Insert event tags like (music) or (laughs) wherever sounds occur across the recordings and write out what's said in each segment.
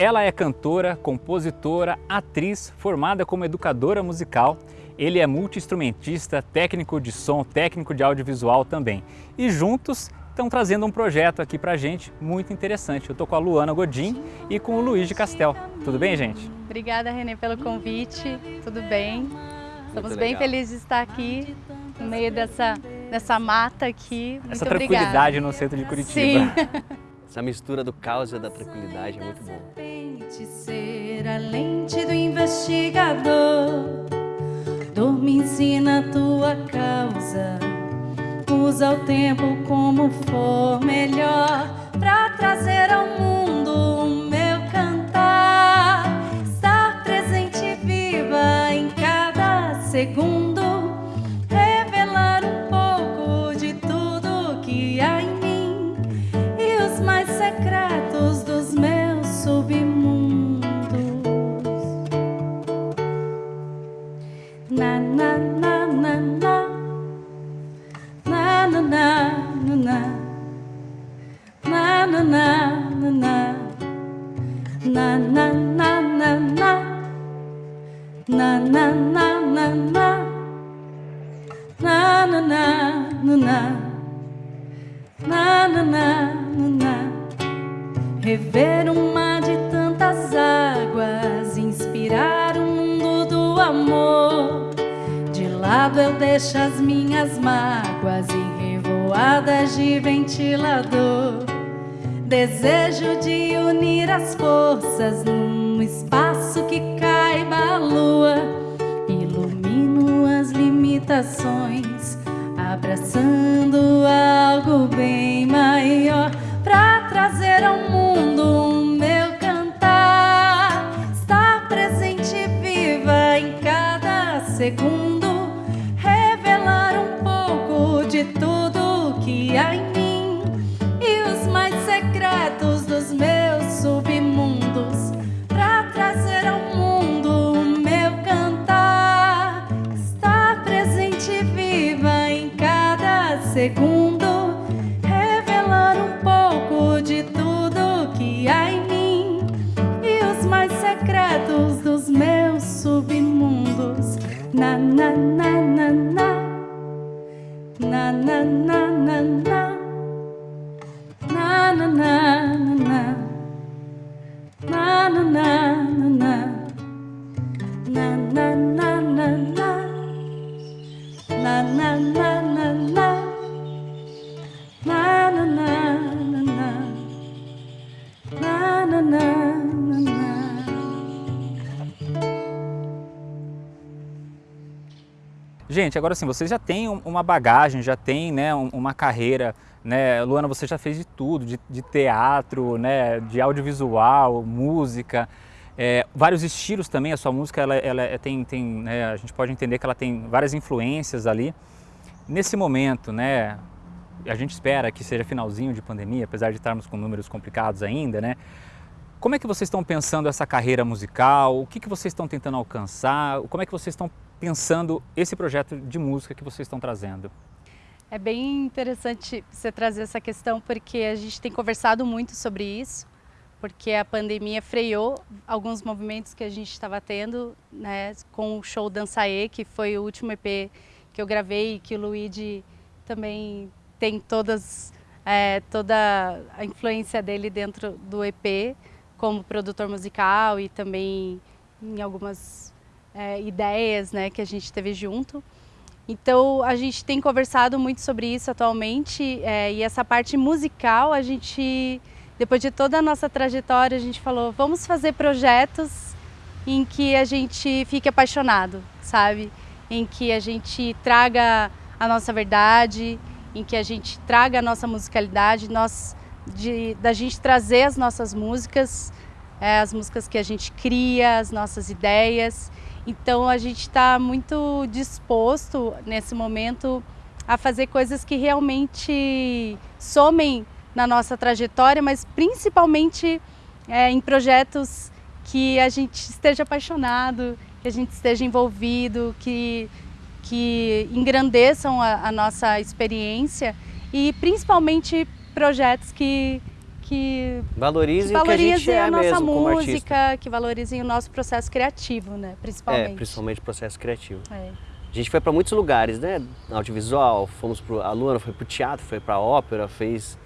Ela é cantora, compositora, atriz, formada como educadora musical. Ele é multi-instrumentista, técnico de som, técnico de audiovisual também. E juntos estão trazendo um projeto aqui pra gente muito interessante. Eu tô com a Luana Godin e com o Luiz de Castel. Tudo bem, gente? Obrigada, Renê, pelo convite. Tudo bem? Estamos bem felizes de estar aqui no meio dessa, dessa mata aqui. Muito Essa obrigada. tranquilidade no centro de Curitiba. Sim. (laughs) Essa mistura do caos e da tranquilidade é muito bom. ser a lente do investigador. Dor me ensina a tua causa. Usa o tempo como for melhor pra trazer na na na na Rever um mar de tantas águas, inspirar um mundo do amor. De lado eu deixo as minhas mágoas e revoadas de ventilador. Desejo de unir as forças num espaço que caiba a lua. Ilumino as limitações, abraçando algo bem maior pra trazer ao mundo o meu cantar. Estar presente viva em cada segundo, revelar um pouco de tudo que há em mim Gente, agora sim, vocês já têm um- uma bagagem, já têm né, um- uma carreira, né? Luana, você já fez de tudo, de, de teatro, né, de audiovisual, música, é, vários estilos também, a sua música ela, ela é- tem, tem né, a gente pode entender que ela tem várias influências ali. Nesse momento, né, a gente espera que seja finalzinho de pandemia, apesar de estarmos com números complicados ainda, né? Como é que vocês estão pensando essa carreira musical? O que, que vocês estão tentando alcançar? Como é que vocês estão pensando esse projeto de música que vocês estão trazendo? É bem interessante você trazer essa questão porque a gente tem conversado muito sobre isso, porque a pandemia freou alguns movimentos que a gente estava tendo, né, com o show Dançaê, que foi o último EP que eu gravei e que o Luigi também tem todas, é, toda a influência dele dentro do EP, como produtor musical e também em algumas é, ideias né, que a gente teve junto. Então a gente tem conversado muito sobre isso atualmente é, e essa parte musical a gente, depois de toda a nossa trajetória, a gente falou vamos fazer projetos em que a gente fique apaixonado, sabe? Em que a gente traga a nossa verdade, em que a gente traga a nossa musicalidade, nós, de, da gente trazer as nossas músicas, é, as músicas que a gente cria, as nossas ideias. Então a gente está muito disposto nesse momento a fazer coisas que realmente somem na nossa trajetória, mas principalmente é, em projetos que a gente esteja apaixonado, que a gente esteja envolvido, que, que engrandeçam a, a nossa experiência e principalmente projetos que, que valorizem, que a gente é a nossa música, que valorizem o nosso processo criativo, né? Principalmente. É, principalmente o processo criativo. É. A gente foi para muitos lugares, né? Audiovisual, fomos pro, a Luana foi para o teatro, foi para a ópera, fez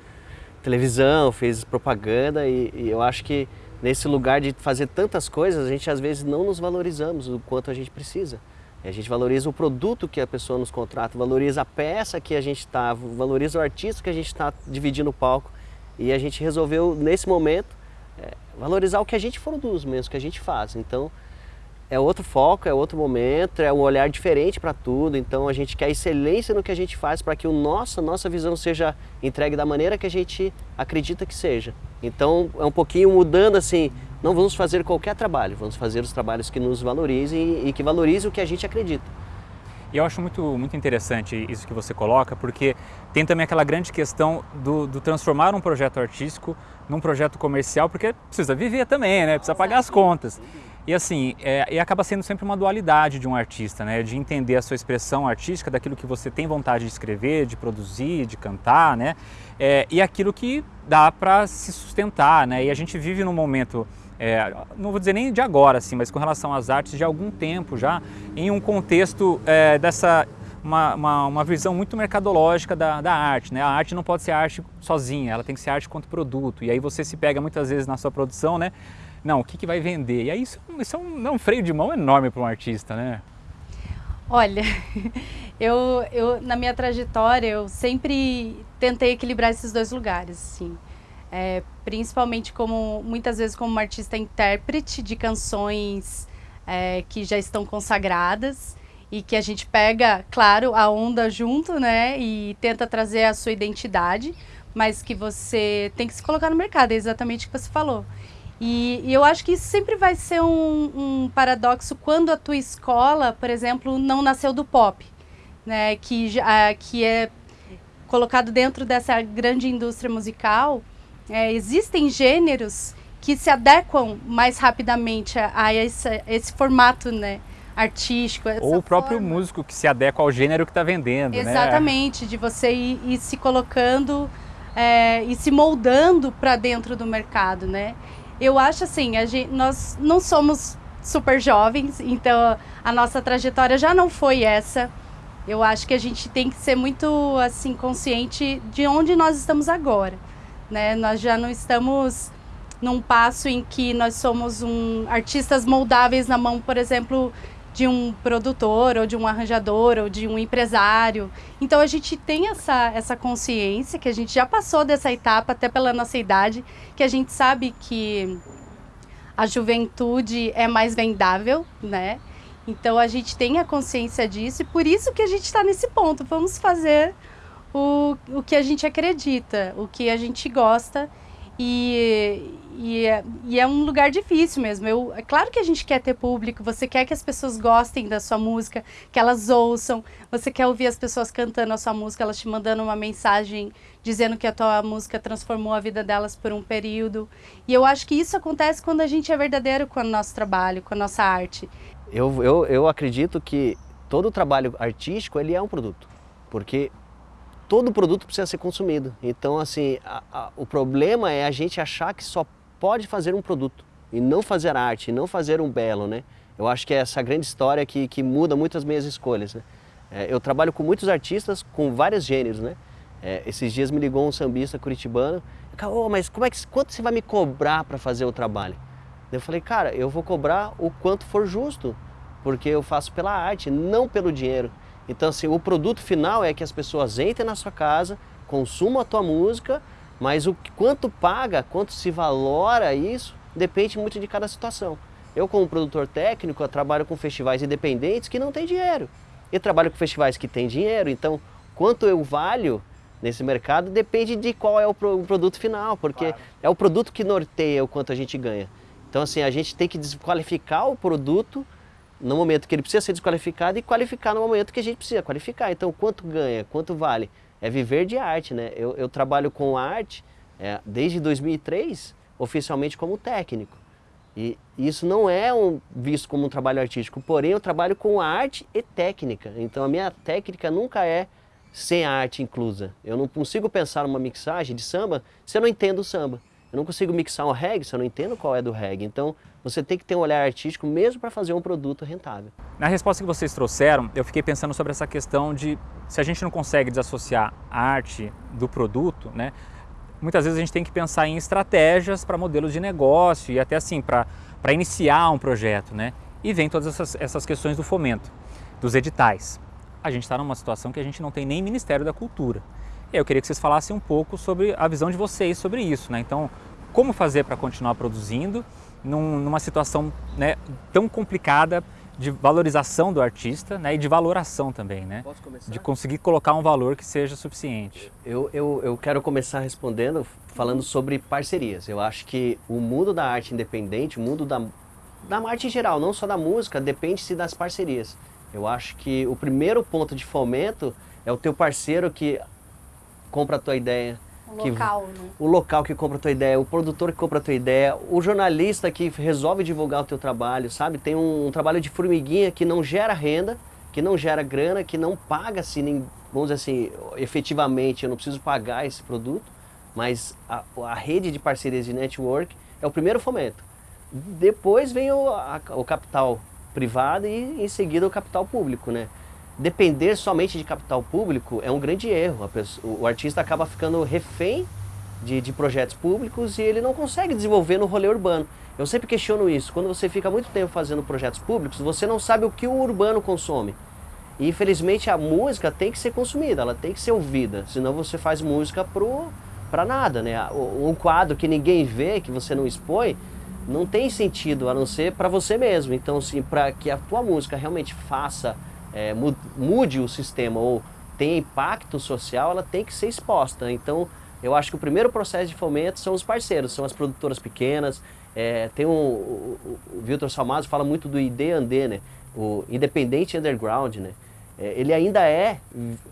televisão, fez propaganda e, e eu acho que nesse lugar de fazer tantas coisas, a gente às vezes não nos valorizamos o quanto a gente precisa. A gente valoriza o produto que a pessoa nos contrata, valoriza a peça que a gente está, valoriza o artista que a gente está dividindo o palco. E a gente resolveu, nesse momento, é, valorizar o que a gente produz mesmo, o que a gente faz. Então, é outro foco, é outro momento, é um olhar diferente para tudo. Então, a gente quer excelência no que a gente faz para que o nosso, nossa visão seja entregue da maneira que a gente acredita que seja. Então, é um pouquinho mudando assim, não vamos fazer qualquer trabalho, vamos fazer os trabalhos que nos valorizem e que valorizem o que a gente acredita. E eu acho muito, muito interessante isso que você coloca, porque tem também aquela grande questão do, do, transformar um projeto artístico num projeto comercial, porque precisa viver também, né? Precisa pagar as contas. E assim, é, e acaba sendo sempre uma dualidade de um artista, né? De entender a sua expressão artística, daquilo que você tem vontade de escrever, de produzir, de cantar, né? É, e aquilo que dá para se sustentar, né? E a gente vive num momento é, não vou dizer nem de agora, assim, mas com relação às artes de algum tempo já, em um contexto é, dessa uma, uma, uma, visão muito mercadológica da, da, arte. Né? A arte não pode ser arte sozinha, ela tem que ser arte quanto produto. E aí você se pega muitas vezes na sua produção, né? Não, o que, que vai vender? E aí isso, isso é, um, é um freio de mão enorme para um artista, né? Olha, (laughs) eu, eu na minha trajetória eu sempre tentei equilibrar esses dois lugares, assim. É, principalmente como muitas vezes como uma artista intérprete de canções é, que já estão consagradas e que a gente pega, claro, a onda junto, né, e tenta trazer a sua identidade, mas que você tem que se colocar no mercado, é exatamente o que você falou. E, e eu acho que isso sempre vai ser um, um, paradoxo quando a tua escola, por exemplo, não nasceu do pop, né, que, que é colocado dentro dessa grande indústria musical, é, existem gêneros que se adequam mais rapidamente a, a esse, esse, formato né, artístico. Ou o próprio forma. músico que se adequa ao gênero que está vendendo. Né? Exatamente, né? de você ir, ir se colocando é, e se moldando para dentro do mercado. Né? Eu acho assim, gente, nós não somos super jovens, então a nossa trajetória já não foi essa. Eu acho que a gente tem que ser muito assim consciente de onde nós estamos agora né? Nós já não estamos num passo em que nós somos um, artistas moldáveis na mão, por exemplo, de um produtor, ou de um arranjador, ou de um empresário. Então a gente tem essa, essa consciência que a gente já passou dessa etapa, até pela nossa idade, que a gente sabe que a juventude é mais vendável, né? Então a gente tem a consciência disso e por isso que a gente está nesse ponto. Vamos fazer o, o que a gente acredita, o que a gente gosta. E, e, é, e, é um lugar difícil mesmo. Eu, é claro que a gente quer ter público, você quer que as pessoas gostem da sua música, que elas ouçam, você quer ouvir as pessoas cantando a sua música, elas te mandando uma mensagem dizendo que a tua música transformou a vida delas por um período. E eu acho que isso acontece quando a gente é verdadeiro com o nosso trabalho, com a nossa arte. Eu, eu, eu acredito que todo trabalho artístico ele é um produto, porque todo produto precisa ser consumido. Então, assim, a, a, o problema é a gente achar que só pode fazer um produto e não fazer arte, e não fazer um belo, né? Eu acho que é essa grande história que, que muda muito as minhas escolhas, né? É, eu trabalho com muitos artistas com vários gêneros, né? É, esses dias me ligou um sambista curitibano, oh, mas como é que, quanto você vai me cobrar para fazer o trabalho? Eu falei, cara, eu vou cobrar o quanto for justo, porque eu faço pela arte, não pelo dinheiro. Então, assim, o produto final é que as pessoas entrem na sua casa, consumam a tua música, mas o quanto paga, quanto se valora isso, depende muito de cada situação. Eu, como produtor técnico, eu trabalho com festivais independentes que não têm dinheiro. Eu trabalho com festivais que têm dinheiro, então quanto eu valho nesse mercado depende de qual é o, produto final, porque claro. é o produto que norteia o quanto a gente ganha. Então, assim, a gente tem que desqualificar o produto no momento que ele precisa ser desqualificado e qualificar no momento que a gente precisa qualificar. Então, quanto ganha, quanto vale? É viver de arte, né? Eu, eu trabalho com arte é, desde 2003, oficialmente como técnico. E isso não é um, visto como um trabalho artístico, porém eu trabalho com arte e técnica. Então a minha técnica nunca é sem arte inclusa. Eu não consigo pensar numa mixagem de samba se eu não entendo o samba. Eu não consigo mixar um reggae se eu não entendo qual é do reggae. Então, você tem que ter um olhar artístico mesmo para fazer um produto rentável. Na resposta que vocês trouxeram, eu fiquei pensando sobre essa questão de se a gente não consegue desassociar a arte do produto, né? Muitas vezes a gente tem que pensar em estratégias para modelos de negócio e até assim para iniciar um projeto, né? E vem todas essas, essas questões do fomento, dos editais. A gente está numa situação que a gente não tem nem Ministério da Cultura. E eu queria que vocês falassem um pouco sobre a visão de vocês sobre isso, né? Então, como fazer para continuar produzindo num, numa situação né, tão complicada de valorização do artista né, e de valoração também, né? Posso começar? De conseguir colocar um valor que seja suficiente. Eu, eu, eu quero começar respondendo, falando sobre parcerias. Eu acho que o mundo da arte independente, o mundo da, da arte em geral, não só da música, depende-se das parcerias. Eu acho que o primeiro ponto de fomento é o teu parceiro que compra a tua ideia, O local, né? o local que compra a tua ideia, o produtor que compra a tua ideia, o jornalista que resolve divulgar o teu trabalho, sabe? Tem um, um trabalho de formiguinha que não gera renda, que não gera grana, que não paga-se, nem, vamos dizer assim, efetivamente, eu não preciso pagar esse produto, mas a, a rede de parcerias de network é o primeiro fomento. Depois vem o, a- o capital privado e em seguida o capital público, né? Depender somente de capital público é um grande erro. Pessoa- o artista acaba ficando refém de, de projetos públicos e ele não consegue desenvolver no rolê urbano. Eu sempre questiono isso. Quando você fica muito tempo fazendo projetos públicos, você não sabe o que o urbano consome. E infelizmente a música tem que ser consumida, ela tem que ser ouvida, senão você faz música pro para nada, né? Um quadro que ninguém vê, que você não expõe, não tem sentido a não ser para você mesmo. Então, assim, para que a tua música realmente faça, é, mu- mude o sistema ou tenha impacto social, ela tem que ser exposta. Então, eu acho que o primeiro processo de fomento são os parceiros, são as produtoras pequenas. É, tem um, o, o, Wilton Salmazo fala muito do ID&D, né? O Independente Underground, né? É, ele ainda é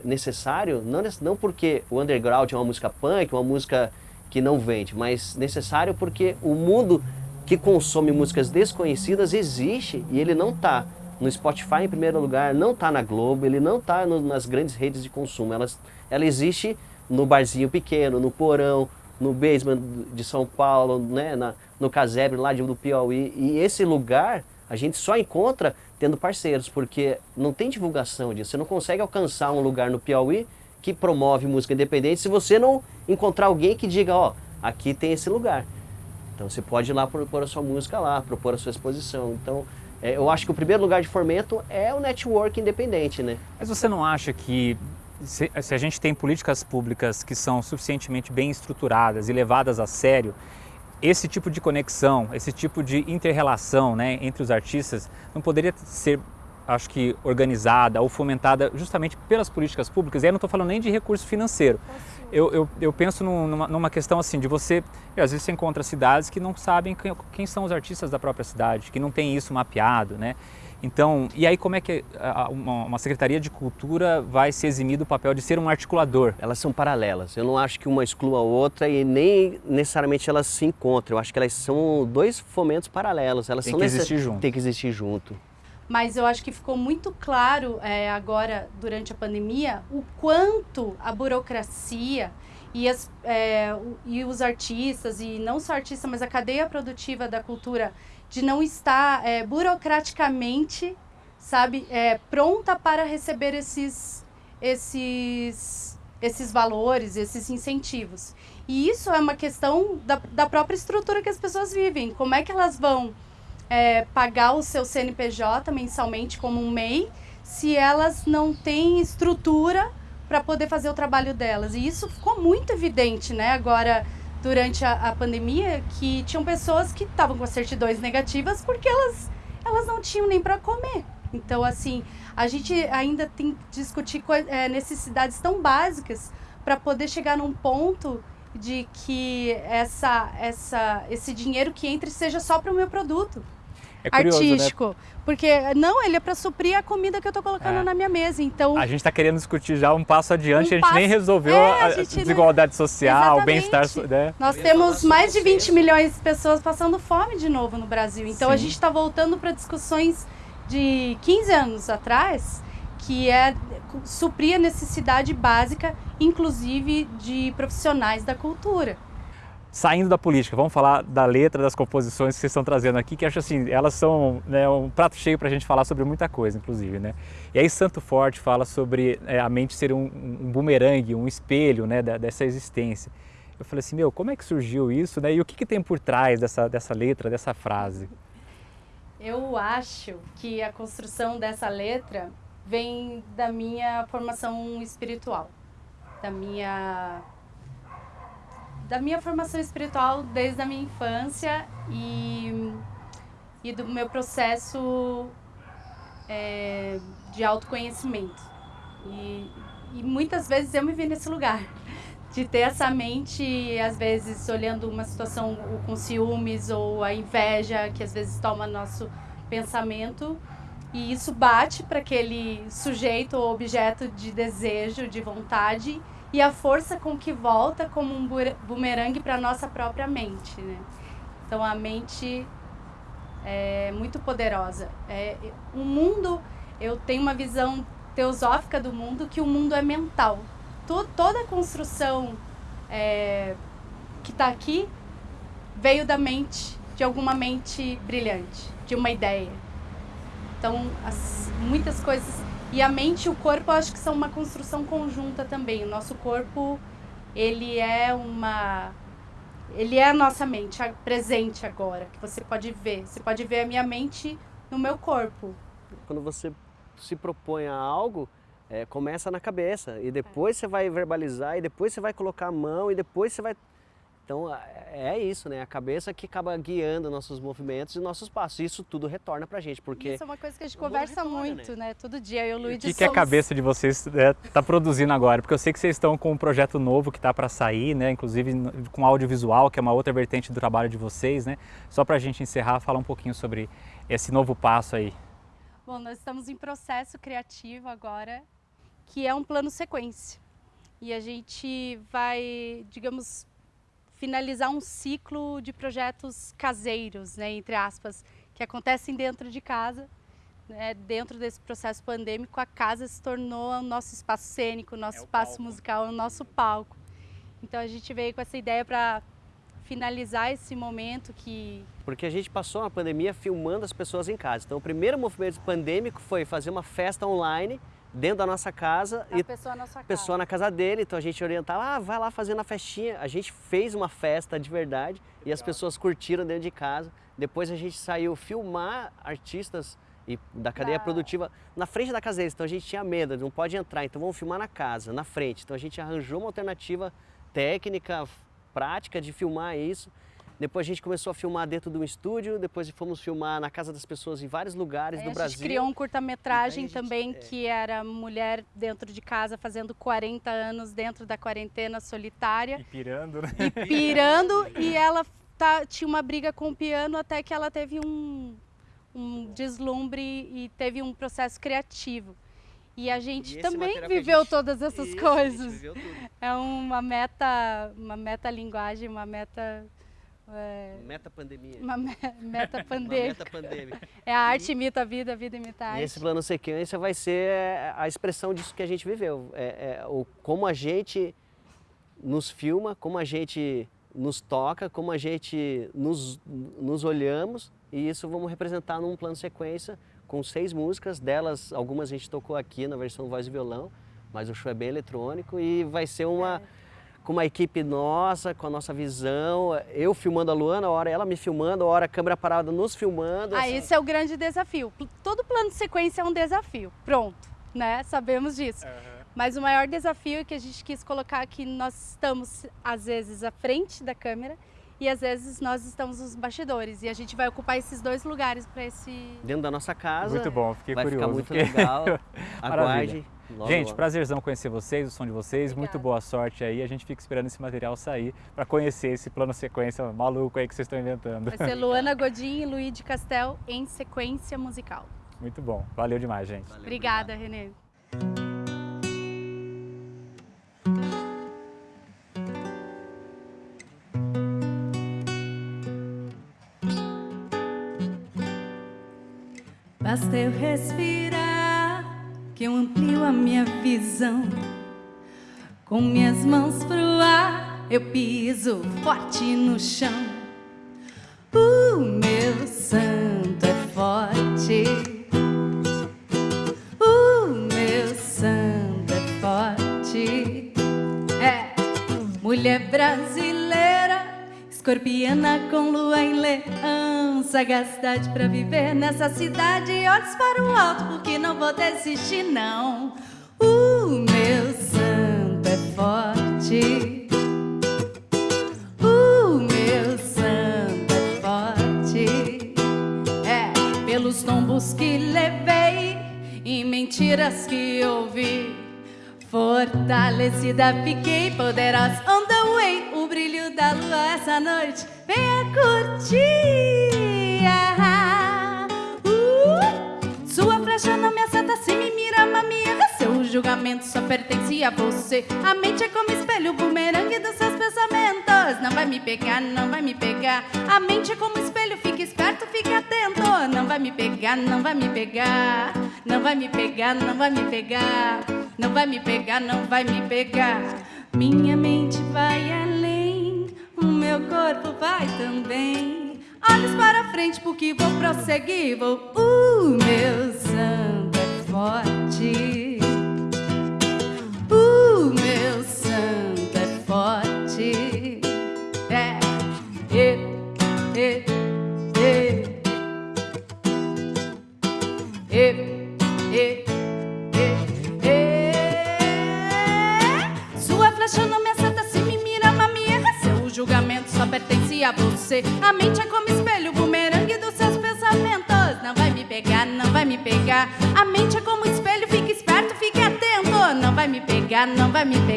necessário, não, não porque o underground é uma música punk, uma música que não vende, mas necessário porque o mundo que consome músicas desconhecidas existe e ele não está no Spotify em primeiro lugar, não está na Globo, ele não está nas grandes redes de consumo. Elas, ela existe no barzinho pequeno, no porão, no basement de São Paulo, né, na, no casebre lá de, do Piauí. E esse lugar a gente só encontra tendo parceiros, porque não tem divulgação disso. Você não consegue alcançar um lugar no Piauí que promove música independente se você não encontrar alguém que diga, ó, aqui tem esse lugar. Então você pode ir lá propor a sua música lá, propor a sua exposição. Então é, eu acho que o primeiro lugar de fomento é o network independente, né? Mas você não acha que se, se a gente tem políticas públicas que são suficientemente bem estruturadas e levadas a sério, esse tipo de conexão, esse tipo de inter-relação né, entre os artistas não poderia ser, acho que, organizada ou fomentada justamente pelas políticas públicas? E aí eu não estou falando nem de recurso financeiro. Eu, eu, eu penso num- numa, numa questão assim, de você, às vezes você encontra cidades que não sabem quem, quem são os artistas da própria cidade, que não tem isso mapeado, né? Então, e aí como é que a- uma, uma Secretaria de Cultura vai se eximir do papel de ser um articulador? Elas são paralelas. Eu não acho que uma exclua a outra e nem necessariamente elas se encontram. Eu acho que elas são dois fomentos paralelos. Elas Tem são que necess- existir junto. Tem que existir junto. Mas eu acho que ficou muito claro é, agora, durante a pandemia, o quanto a burocracia e, as, é, e os artistas, e não só artistas, mas a cadeia produtiva da cultura, de não estar é, burocraticamente, sabe, é, pronta para receber esses, esses, esses valores, esses incentivos. E isso é uma questão da, da própria estrutura que as pessoas vivem. Como é que elas vão é, pagar o seu CNPJ mensalmente como um MEI se elas não têm estrutura para poder fazer o trabalho delas. E isso ficou muito evidente, né, agora durante a, a pandemia, que tinham pessoas que estavam com certidões negativas porque elas, elas não tinham nem para comer. Então, assim, a gente ainda tem que discutir é, necessidades tão básicas para poder chegar num ponto de que essa, essa, esse dinheiro que entre seja só para o meu produto É curioso, né? artístico. Porque, não, ele é para suprir a comida que eu tô colocando É. na minha mesa. Então, A gente está querendo discutir já um passo adiante, Um a gente nem passo- resolveu É, a, a a gente não- desigualdade social, o bem-estar, né? nós temos mais de vocês. 20 milhões de pessoas passando fome de novo no Brasil. Então, a Sim. gente está voltando para discussões de 15 anos atrás, que é suprir a necessidade básica, inclusive de profissionais da cultura. saindo da política, vamos falar da letra, das composições que vocês estão trazendo aqui, que acho assim, elas são né, um prato cheio para a gente falar sobre muita coisa, inclusive, né? E aí Santo Forte fala sobre é, a mente ser um, um bumerangue, um espelho, né, da, dessa existência. Eu falei assim, meu, como é que surgiu isso, né? E o que, que tem por trás dessa, dessa letra, dessa frase? Eu acho que a construção dessa letra vem da minha formação espiritual, da minha da minha formação espiritual desde a minha infância e, e do meu processo é, de autoconhecimento. E, e muitas vezes eu me vi nesse lugar (laughs) de ter essa mente, às vezes, olhando uma situação com ciúmes ou a inveja que às vezes toma nosso pensamento. E isso bate para aquele sujeito ou objeto de desejo, de vontade, e a força com que volta como um bumerangue para a nossa própria mente. Né? Então a mente é muito poderosa. É, o mundo, eu tenho uma visão teosófica do mundo que o mundo é mental. To, toda a construção é, que está aqui veio da mente, de alguma mente brilhante, de uma ideia. Então, as, muitas coisas e a mente e o corpo eu acho que são uma construção conjunta também. O nosso corpo, ele é uma ele é a nossa mente presente agora, que você pode ver. Você pode ver a minha mente no meu corpo. Quando você se propõe a algo, é, começa na cabeça e depois é. você vai verbalizar e depois você vai colocar a mão e depois você vai então é isso, né? A cabeça que acaba guiando nossos movimentos e nossos passos. Isso tudo retorna pra gente, porque... Isso é uma coisa que a gente conversa retorna, muito, né? né? Todo dia, eu e o Luiz O que, somos... que a cabeça de vocês está é, tá produzindo agora? Porque eu sei que vocês estão com um projeto novo que está para sair, né? Inclusive com audiovisual, que é uma outra vertente do trabalho de vocês, né? Só para a gente encerrar, falar um pouquinho sobre esse novo passo aí. Bom, nós estamos em processo criativo agora, que é um plano sequência. E a gente vai, digamos, finalizar um ciclo de projetos caseiros, né, entre aspas, que acontecem dentro de casa. Né, dentro desse processo pandêmico, a casa se tornou o nosso espaço cênico, o nosso é o espaço palco. musical, o nosso palco. Então a gente veio com essa ideia para finalizar esse momento que... Porque a gente passou uma pandemia filmando as pessoas em casa. Então o primeiro movimento pandêmico foi fazer uma festa online dentro da nossa casa a e pessoa na, sua pessoa casa. na casa dele, então a gente orientava, ah, vai lá fazendo a festinha. A gente fez uma festa de verdade Legal. e as pessoas curtiram dentro de casa. Depois a gente saiu filmar artistas e da cadeia produtiva na frente da casa deles. Então a gente tinha medo, não pode entrar, então vamos filmar na casa, na frente. Então a gente arranjou uma alternativa técnica, prática de filmar isso. Depois a gente começou a filmar dentro de um estúdio, depois fomos filmar na casa das pessoas em vários lugares é, do Brasil. A gente criou um curta-metragem também é... que era mulher dentro de casa fazendo 40 anos dentro da quarentena solitária. E pirando, né? E pirando e ela tá, tinha uma briga com o piano até que ela teve um, um deslumbre e teve um processo criativo. E a gente e também viveu gente... todas essas Isso, coisas. É uma meta, uma meta linguagem, uma meta é... Meta pandemia. Uma me (laughs) meta pandêmica. meta É a arte imita a vida, a vida imita a arte. E esse plano sequência vai ser a expressão disso que a gente viveu. É, é, o, como a gente nos filma, como a gente nos toca, como a gente nos, nos olhamos e isso vamos representar num plano sequência com seis músicas, delas algumas a gente tocou aqui na versão voz e violão, mas o show é bem eletrônico e vai ser uma... É com uma equipe nossa, com a nossa visão, eu filmando a Luana, a hora ela me filmando, a hora a câmera parada nos filmando. Ah, assim. esse é o grande desafio. Todo plano de sequência é um desafio, pronto, né? Sabemos disso. Uhum. Mas o maior desafio que a gente quis colocar aqui, nós estamos às vezes à frente da câmera e às vezes nós estamos nos bastidores e a gente vai ocupar esses dois lugares para esse... Dentro da nossa casa. Muito bom, fiquei vai curioso. Vai ficar muito fiquei... legal, (laughs) aguarde. Logo, Gente, logo. prazerzão conhecer vocês, o som de vocês, Obrigada. muito boa sorte aí. A gente fica esperando esse material sair para conhecer esse plano sequência maluco aí que vocês estão inventando. Vai ser (laughs) Luana Godin e Luiz de Castel em sequência musical. Muito bom, valeu demais, gente. Valeu, Obrigada, Renê. Basta eu respirar que eu amplio a minha visão. Com minhas mãos pro ar, eu piso forte no chão. O meu santo é forte. O meu santo é forte. É mulher brasileira, escorpiana com lua em leão. Sagacidade pra viver nessa cidade. Olhos para o alto, porque não vou desistir, não. O meu santo é forte. O meu santo é forte. É pelos tombos que levei e mentiras que ouvi. Fortalecida fiquei, poderosa on the way. O brilho da lua essa noite, venha curtir. Se me mira, mamia. Seu julgamento só pertence a você. A mente é como espelho, bumerangue dos seus pensamentos. Não vai me pegar, não vai me pegar. A mente é como espelho, fique esperto, fique atento. Não vai me pegar, não vai me pegar. Não vai me pegar, não vai me pegar. Não vai me pegar, não vai me pegar. Minha mente vai além, o meu corpo vai também. Olhos para frente, porque vou prosseguir. Vou, o meu santo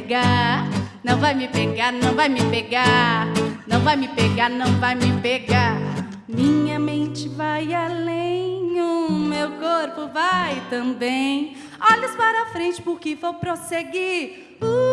pegar. Não vai me pegar, não vai me pegar. Não vai me pegar, não vai me pegar. Minha mente vai além, o meu corpo vai também. Olhos para frente, porque vou prosseguir. O